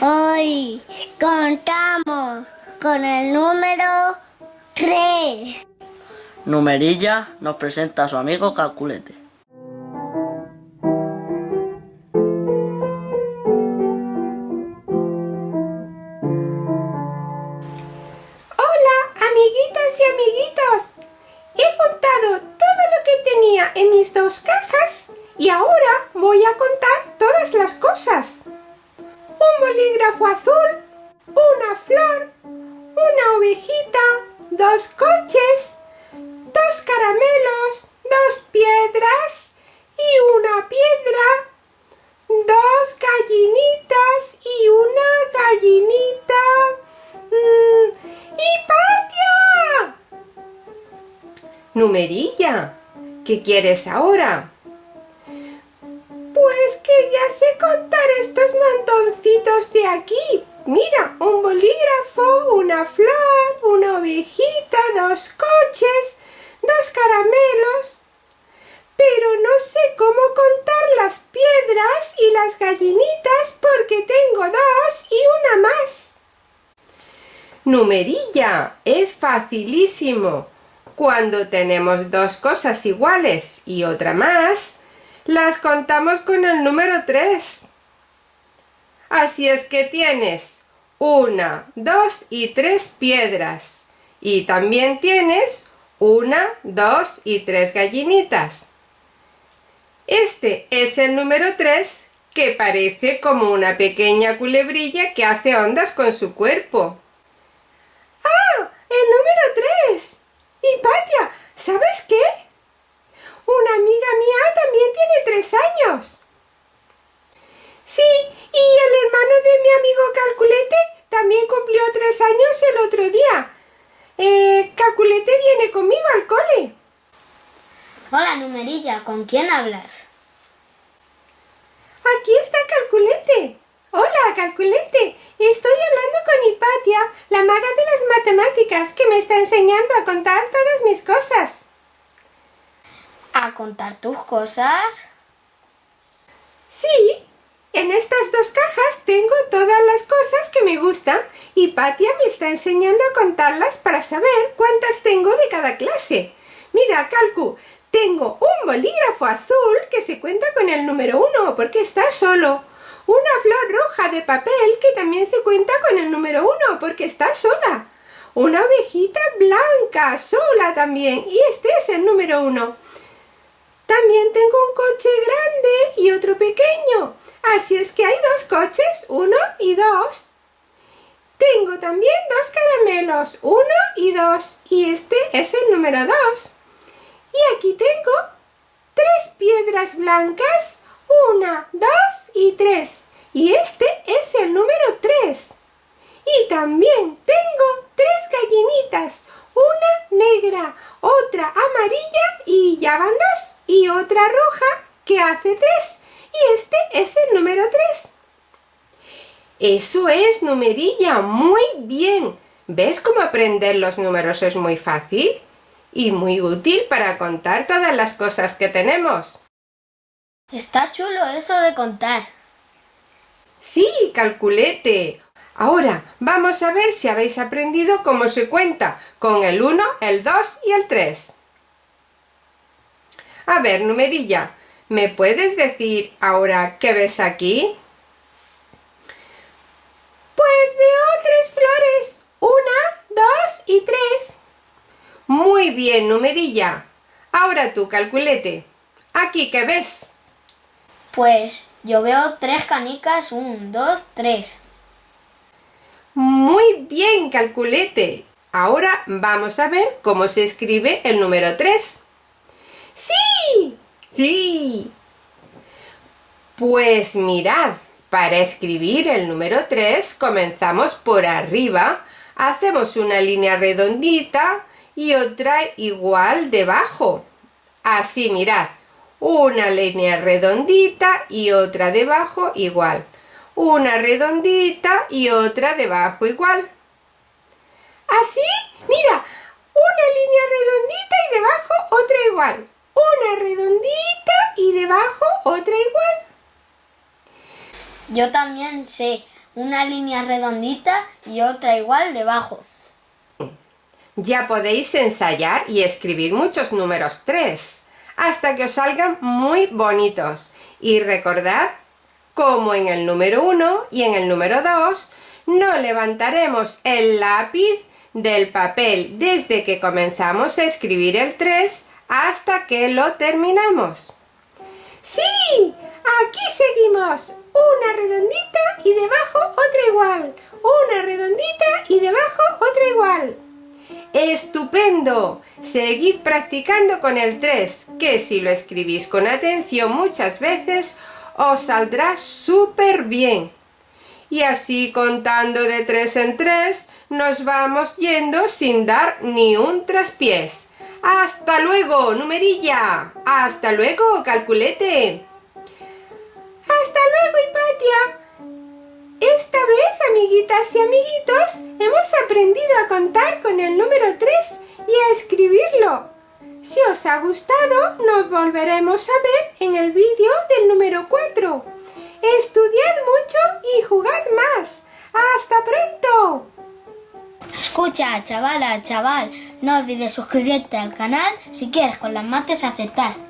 Hoy contamos con el número 3. Numerilla nos presenta a su amigo Calculete. Hola, amiguitas y amiguitos. He contado todo lo que tenía en mis dos cajas y ahora voy a contar todas las cosas. Un bolígrafo azul, una flor, una ovejita, dos coches, dos caramelos, dos piedras y una piedra, dos gallinitas y una gallinita. Mm, ¡Hipatia! Numerilla, ¿qué quieres ahora? Contar estos montoncitos de aquí. Mira, un bolígrafo, una flor, una ovejita, dos coches, dos caramelos. Pero no sé cómo contar las piedras y las gallinitas porque tengo dos y una más. Numerilla, es facilísimo. Cuando tenemos dos cosas iguales y otra más, las contamos con el número 3. Así es que tienes una, dos y tres piedras. Y también tienes una, dos y tres gallinitas. Este es el número 3 que parece como una pequeña culebrilla que hace ondas con su cuerpo. ¡Ah! ¡El número 3! Hipatia, ¿sabes qué? Una amiga mía también tiene tres años. Sí, y el hermano de mi amigo Calculete también cumplió tres años el otro día. Eh, Calculete viene conmigo al cole. Hola, numerilla, ¿con quién hablas? Aquí está Calculete. Hola, Calculete. Estoy hablando con Hipatia, la maga de las matemáticas, que me está enseñando a contar todas mis cosas. ¿A contar tus cosas? Sí, en estas dos cajas tengo todas las cosas que me gustan y Patia me está enseñando a contarlas para saber cuántas tengo de cada clase. Mira, Calcu, tengo un bolígrafo azul que se cuenta con el número uno porque está solo. Una flor roja de papel que también se cuenta con el número uno porque está sola. Una ovejita blanca, sola también, y este es el número uno. También tengo un coche grande y otro pequeño. Así es que hay dos coches, uno y dos. Tengo también dos caramelos, uno y dos. Y este es el número dos. Y aquí tengo tres piedras blancas, una, dos y tres. Y este es el número tres. Y también tengo tres gallinitas, una negra, otra amarilla y ya van dos, roja que hace tres, y este es el número tres. Eso es, numerilla, muy bien. ¿Ves cómo aprender los números es muy fácil? Y muy útil para contar todas las cosas que tenemos. Está chulo eso de contar. Sí, calculete. Ahora, vamos a ver si habéis aprendido cómo se cuenta con el 1, el 2 y el 3. A ver, numerilla, ¿me puedes decir ahora qué ves aquí? Pues veo tres flores. Una, dos y tres. Muy bien, numerilla. Ahora tú, calculete. ¿Aquí qué ves? Pues yo veo tres canicas, un, dos, tres. Muy bien, calculete. Ahora vamos a ver cómo se escribe el número 3. ¡Sí! ¡Sí! Pues mirad, para escribir el número 3 comenzamos por arriba, hacemos una línea redondita y otra igual debajo. Así, mirad, una línea redondita y otra debajo igual una redondita y otra debajo igual. ¿Así? Mira, una línea redondita y debajo otra igual. Una redondita y debajo otra igual. Yo también sé una línea redondita y otra igual debajo. Ya podéis ensayar y escribir muchos números 3 hasta que os salgan muy bonitos. Y recordad, como en el número 1 y en el número 2, no levantaremos el lápiz del papel desde que comenzamos a escribir el 3 hasta que lo terminamos. ¡Sí! Aquí seguimos. Una redondita y debajo otra igual. Una redondita y debajo otra igual. ¡Estupendo! Seguid practicando con el 3, que si lo escribís con atención muchas veces, os saldrá súper bien. Y así contando de 3 en 3, nos vamos yendo sin dar ni un traspiés. ¡Hasta luego, numerilla! ¡Hasta luego, calculete! ¡Hasta luego, Hipatia! Esta vez, amiguitas y amiguitos, hemos aprendido a contar con el número 3 y a escribirlo. Si os ha gustado, nos volveremos a ver en el vídeo del número 4. Estudiad mucho y jugad más. ¡Hasta pronto! Escucha, chavala, chaval, no olvides suscribirte al canal si quieres con las mates acertar.